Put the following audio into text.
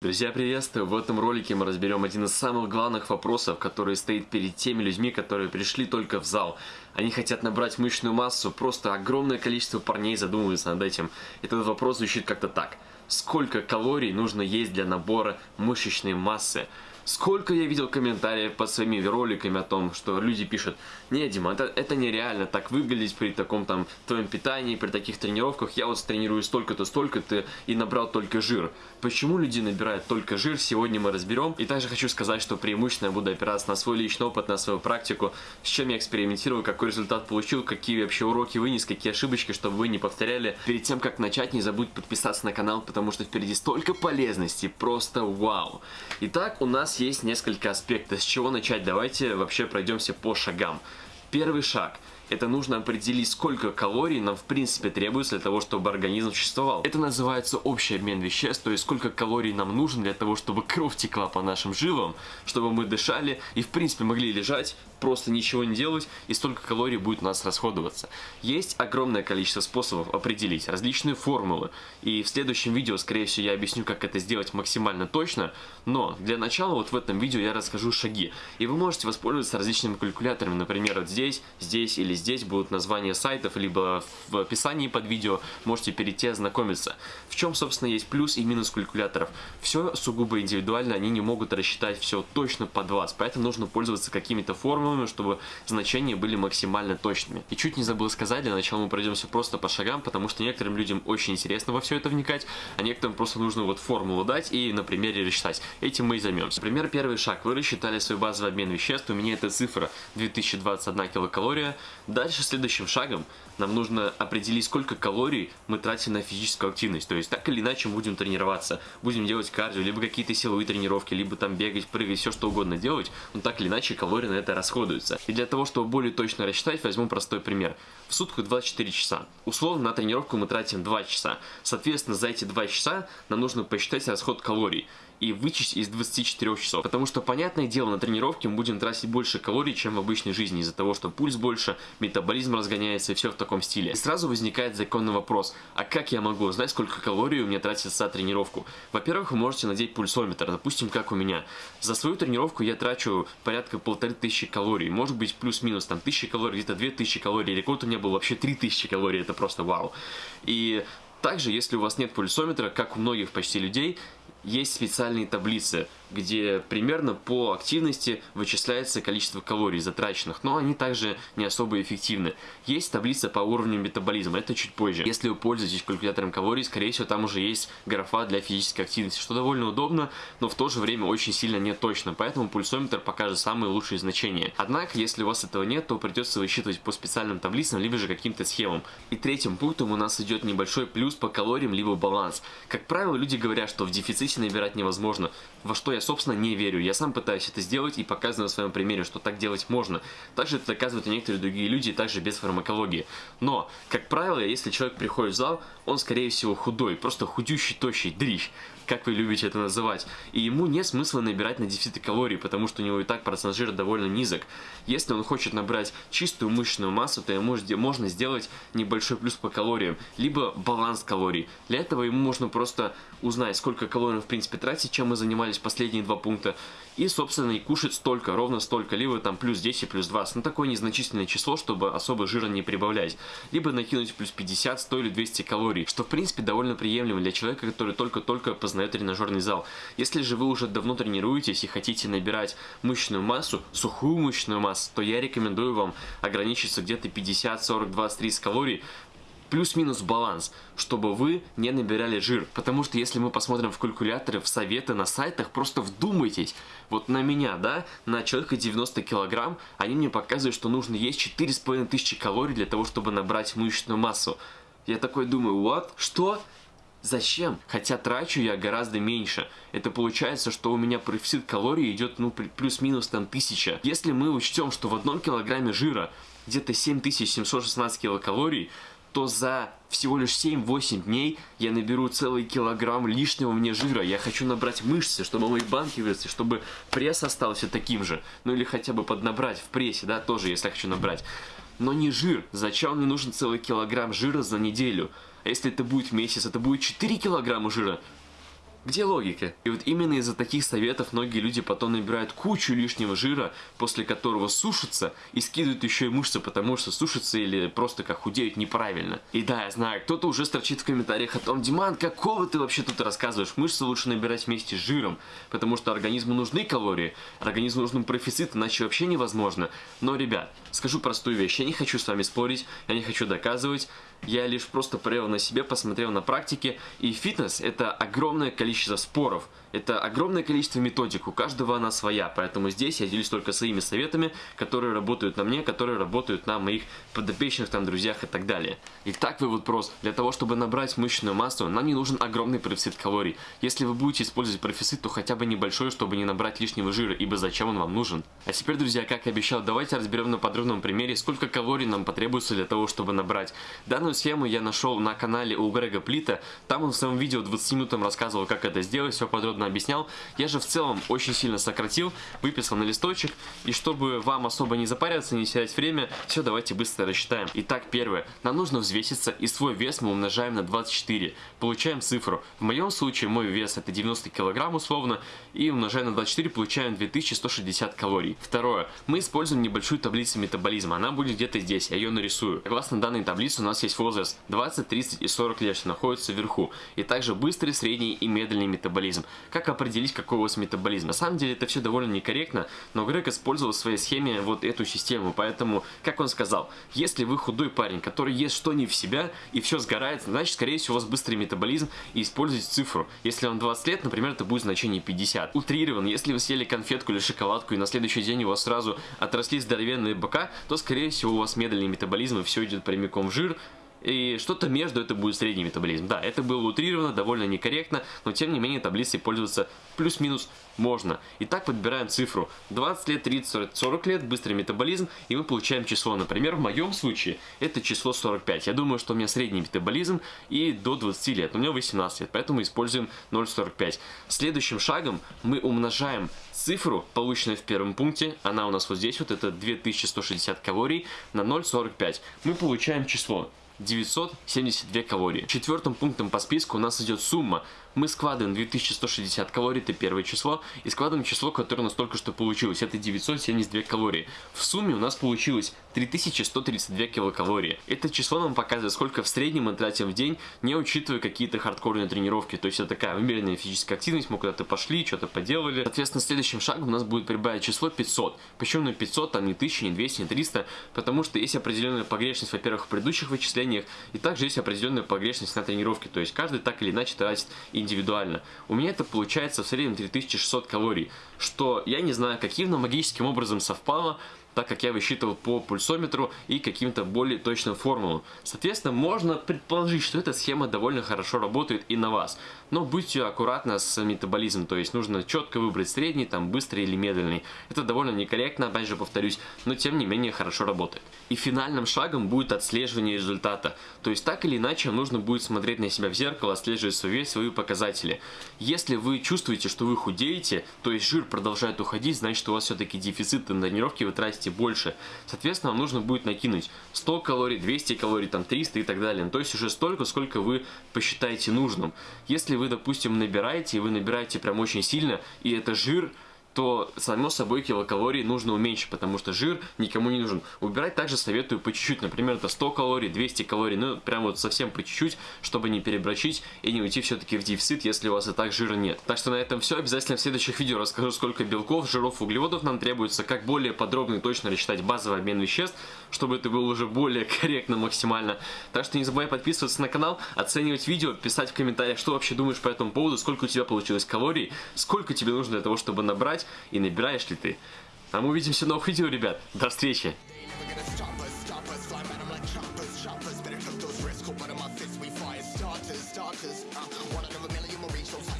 Друзья, приветствую! В этом ролике мы разберем один из самых главных вопросов, который стоит перед теми людьми, которые пришли только в зал. Они хотят набрать мышечную массу, просто огромное количество парней задумываются над этим. Этот вопрос звучит как-то так. Сколько калорий нужно есть для набора мышечной массы? Сколько я видел комментариев под своими роликами о том, что люди пишут, не, Дима, это, это нереально так выглядеть при таком там твоем питании, при таких тренировках, я вот тренирую столько-то, столько-то и набрал только жир. Почему люди набирают только жир, сегодня мы разберем. И также хочу сказать, что преимущественно я буду опираться на свой личный опыт, на свою практику, с чем я экспериментировал, какой результат получил, какие вообще уроки вынес, какие ошибочки, чтобы вы не повторяли. Перед тем, как начать, не забудь подписаться на канал, потому что впереди столько полезностей, просто вау. Итак, у нас есть несколько аспектов. С чего начать? Давайте вообще пройдемся по шагам. Первый шаг – это нужно определить, сколько калорий нам в принципе требуется для того, чтобы организм существовал. Это называется общий обмен веществ, то есть сколько калорий нам нужно для того, чтобы кровь текла по нашим жилам, чтобы мы дышали и в принципе могли лежать, просто ничего не делать и столько калорий будет у нас расходоваться. Есть огромное количество способов определить, различные формулы. И в следующем видео, скорее всего, я объясню, как это сделать максимально точно. Но для начала вот в этом видео я расскажу шаги. И вы можете воспользоваться различными калькуляторами, например, вот здесь, здесь или здесь будут названия сайтов, либо в описании под видео можете перейти ознакомиться. В чем, собственно, есть плюс и минус калькуляторов. Все сугубо индивидуально, они не могут рассчитать все точно под вас, поэтому нужно пользоваться какими-то формулами, чтобы значения были максимально точными. И чуть не забыл сказать, для начала мы пройдемся просто по шагам, потому что некоторым людям очень интересно во все это вникать, а некоторым просто нужно вот формулу дать и на примере рассчитать. Этим мы и займемся. Например, первый шаг. Вы рассчитали свой базовый обмен веществ, у меня эта цифра 2021 килокалория. Дальше следующим шагом нам нужно определить, сколько калорий мы тратим на физическую активность. То есть так или иначе будем тренироваться, будем делать кардио, либо какие-то силовые тренировки, либо там бегать, прыгать, все что угодно делать, но так или иначе калории на это расходуются. И для того, чтобы более точно рассчитать, возьму простой пример. В сутку 24 часа. Условно на тренировку мы тратим 2 часа. Соответственно, за эти 2 часа нам нужно посчитать расход калорий и вычесть из 24 часов. Потому что, понятное дело, на тренировке мы будем тратить больше калорий, чем в обычной жизни, из-за того, что пульс больше, метаболизм разгоняется и все в таком стиле. И сразу возникает законный вопрос, а как я могу узнать, сколько калорий у меня тратится за тренировку? Во-первых, вы можете надеть пульсометр, допустим, как у меня. За свою тренировку я трачу порядка полторы тысячи калорий, может быть плюс-минус там тысячи калорий, где-то две тысячи калорий, рекорд у меня был вообще три тысячи калорий, это просто вау. И также, если у вас нет пульсометра, как у многих почти людей, есть специальные таблицы, где примерно по активности вычисляется количество калорий затраченных, но они также не особо эффективны. Есть таблица по уровню метаболизма, это чуть позже. Если вы пользуетесь калькулятором калорий, скорее всего там уже есть графа для физической активности, что довольно удобно, но в то же время очень сильно не точно, поэтому пульсометр покажет самые лучшие значения. Однако, если у вас этого нет, то придется высчитывать по специальным таблицам, либо же каким-то схемам. И третьим пунктом у нас идет небольшой плюс по калориям, либо баланс. Как правило, люди говорят, что в дефиците набирать невозможно, во что я я, собственно, не верю. Я сам пытаюсь это сделать и показываю на своем примере, что так делать можно. Также это доказывают и некоторые другие люди, также без фармакологии. Но, как правило, если человек приходит в зал, он, скорее всего, худой, просто худющий, тощий, дрищ как вы любите это называть. И ему нет смысла набирать на дефицит калорий, потому что у него и так процент жира довольно низок. Если он хочет набрать чистую мышечную массу, то ему можно сделать небольшой плюс по калориям, либо баланс калорий. Для этого ему можно просто узнать, сколько калорий он в принципе тратит, чем мы занимались последние два пункта, и, собственно, и кушать столько, ровно столько, либо там плюс 10, плюс 20, ну такое незначительное число, чтобы особо жира не прибавлять, либо накинуть плюс 50, 100 или 200 калорий, что в принципе довольно приемлемо для человека, который только-только познает познает тренажерный зал. Если же вы уже давно тренируетесь и хотите набирать мышечную массу, сухую мышечную массу, то я рекомендую вам ограничиться где-то 50, 40, 20, 30 калорий, плюс-минус баланс, чтобы вы не набирали жир. Потому что если мы посмотрим в калькуляторы, в советы на сайтах, просто вдумайтесь. Вот на меня, да, на человека 90 килограмм, они мне показывают, что нужно есть 4500 калорий для того, чтобы набрать мышечную массу. Я такой думаю, what? Что? Зачем? Хотя трачу я гораздо меньше. Это получается, что у меня профицит калорий идет ну плюс-минус там тысяча. Если мы учтем, что в одном килограмме жира где-то 7716 килокалорий, то за всего лишь 7-8 дней я наберу целый килограмм лишнего мне жира. Я хочу набрать мышцы, чтобы мои банки выросли, чтобы пресс остался таким же. Ну или хотя бы поднабрать в прессе, да, тоже, если я хочу набрать. Но не жир. Зачем мне нужен целый килограмм жира за неделю? А если это будет месяц, это будет 4 килограмма жира. Где логика? И вот именно из-за таких советов многие люди потом набирают кучу лишнего жира, после которого сушатся и скидывают еще и мышцы, потому что сушатся или просто как худеют неправильно. И да, я знаю, кто-то уже строчит в комментариях о том, Диман, какого ты вообще тут рассказываешь? Мышцы лучше набирать вместе с жиром, потому что организму нужны калории, организму нужен профицит, иначе вообще невозможно. Но, ребят, скажу простую вещь, я не хочу с вами спорить, я не хочу доказывать, я лишь просто проверил на себе, посмотрел на практике, и фитнес это огромное количество споров, это огромное количество методик, у каждого она своя, поэтому здесь я делюсь только своими советами, которые работают на мне, которые работают на моих подопечных, там, друзьях и так далее. Итак, вывод прост. Для того, чтобы набрать мышечную массу, нам не нужен огромный профицит калорий. Если вы будете использовать профицит, то хотя бы небольшой, чтобы не набрать лишнего жира, ибо зачем он вам нужен? А теперь, друзья, как и обещал, давайте разберем на подробном примере, сколько калорий нам потребуется для того, чтобы набрать. Данную схему я нашел на канале у Грега Плита, там он в своем видео 20 минутам рассказывал, как это сделать, все подробно подробно объяснял. Я же в целом очень сильно сократил, выписал на листочек. И чтобы вам особо не запариваться, не терять время, все, давайте быстро рассчитаем. Итак, первое. Нам нужно взвеситься, и свой вес мы умножаем на 24. Получаем цифру. В моем случае мой вес это 90 килограмм условно, и умножая на 24 получаем 2160 калорий. Второе. Мы используем небольшую таблицу метаболизма. Она будет где-то здесь, я ее нарисую. Согласно данной таблице у нас есть возраст 20, 30 и 40 лет, что находится вверху. И также быстрый, средний и медленный метаболизм как определить, какой у вас метаболизм. На самом деле это все довольно некорректно, но Грег использовал в своей схеме вот эту систему, поэтому, как он сказал, если вы худой парень, который ест что не в себя и все сгорает, значит, скорее всего, у вас быстрый метаболизм и используйте цифру. Если вам 20 лет, например, это будет значение 50. Утрирован, если вы съели конфетку или шоколадку и на следующий день у вас сразу отросли здоровенные бока, то, скорее всего, у вас медленный метаболизм и все идет прямиком в жир, и что-то между это будет средний метаболизм. Да, это было утрировано, довольно некорректно, но тем не менее таблицей пользоваться плюс-минус можно. Итак, подбираем цифру 20 лет, 30, 40 лет, быстрый метаболизм, и мы получаем число. Например, в моем случае это число 45. Я думаю, что у меня средний метаболизм и до 20 лет, у меня 18 лет, поэтому используем 0,45. Следующим шагом мы умножаем цифру, полученную в первом пункте, она у нас вот здесь, вот это 2160 калорий, на 0,45. Мы получаем число 972 калории. Четвертым пунктом по списку у нас идет сумма мы складываем 2160 калорий, это первое число, и складываем число, которое у нас только что получилось, это 972 калории. В сумме у нас получилось 3132 килокалории. Это число нам показывает, сколько в среднем мы тратим в день, не учитывая какие-то хардкорные тренировки. То есть это такая умеренная физическая активность, мы куда-то пошли, что-то поделали. Соответственно, следующим шагом у нас будет прибавить число 500. Почему на 500, там не 1000, не 200, не 300? Потому что есть определенная погрешность, во-первых, в предыдущих вычислениях, и также есть определенная погрешность на тренировке. То есть каждый так или иначе тратит индивидуально. У меня это получается в среднем 3600 калорий, что я не знаю, каким, но магическим образом совпало, так как я высчитывал по пульсометру и каким-то более точным формулам. Соответственно, можно предположить, что эта схема довольно хорошо работает и на вас. Но будьте аккуратны с метаболизмом, то есть нужно четко выбрать средний, там быстрый или медленный. Это довольно некорректно, опять же повторюсь, но тем не менее хорошо работает. И финальным шагом будет отслеживание результата. То есть так или иначе нужно будет смотреть на себя в зеркало, отслеживать свой вес, свои показатели. Если вы чувствуете, что вы худеете, то есть жир продолжает уходить, значит у вас все-таки дефицит на тренировке, вы тратите съедаете больше. Соответственно, вам нужно будет накинуть 100 калорий, 200 калорий, там 300 и так далее. Ну, то есть уже столько, сколько вы посчитаете нужным. Если вы, допустим, набираете, и вы набираете прям очень сильно, и это жир, то, само собой, килокалорий нужно уменьшить, потому что жир никому не нужен. Убирать также советую по чуть-чуть, например, это 100 калорий, 200 калорий, ну, прям вот совсем по чуть-чуть, чтобы не перебрачить и не уйти все-таки в дефицит, если у вас и так жира нет. Так что на этом все, обязательно в следующих видео расскажу, сколько белков, жиров, углеводов нам требуется, как более подробно и точно рассчитать базовый обмен веществ, чтобы это было уже более корректно максимально. Так что не забывай подписываться на канал, оценивать видео, писать в комментариях, что вообще думаешь по этому поводу, сколько у тебя получилось калорий, сколько тебе нужно для того, чтобы набрать, и набираешь ли ты. А мы увидимся в новых видео, ребят. До встречи! starters. Uh, one out of a million will reach those.